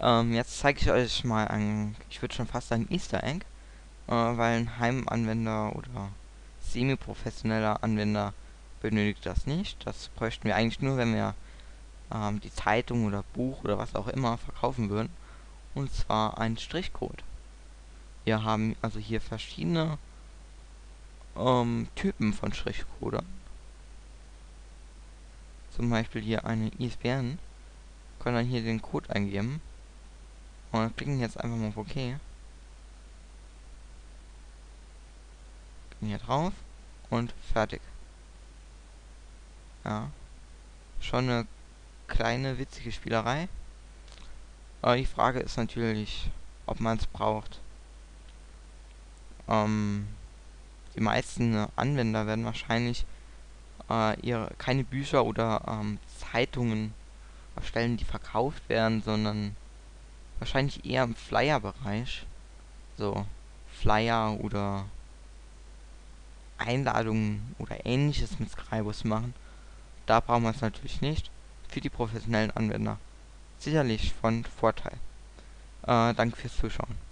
Ähm, jetzt zeige ich euch mal ein, ich würde schon fast sagen Easter Egg, äh, weil ein Heimanwender oder semi-professioneller Anwender benötigt das nicht. Das bräuchten wir eigentlich nur, wenn wir ähm, die Zeitung oder Buch oder was auch immer verkaufen würden. Und zwar ein Strichcode. Wir haben also hier verschiedene ähm, Typen von Strichcodern. Zum Beispiel hier eine ISBN. Können dann hier den Code eingeben und klicken jetzt einfach mal auf OK. Gehen hier drauf und fertig. Ja. Schon eine kleine witzige Spielerei. Aber die Frage ist natürlich, ob man es braucht. Ähm, die meisten Anwender werden wahrscheinlich äh, ihre, keine Bücher oder ähm, Zeitungen erstellen, die verkauft werden, sondern wahrscheinlich eher im Flyer-Bereich. So, Flyer oder Einladungen oder ähnliches mit Scribus machen. Da brauchen wir es natürlich nicht. Für die professionellen Anwender sicherlich von Vorteil. Äh, danke fürs Zuschauen.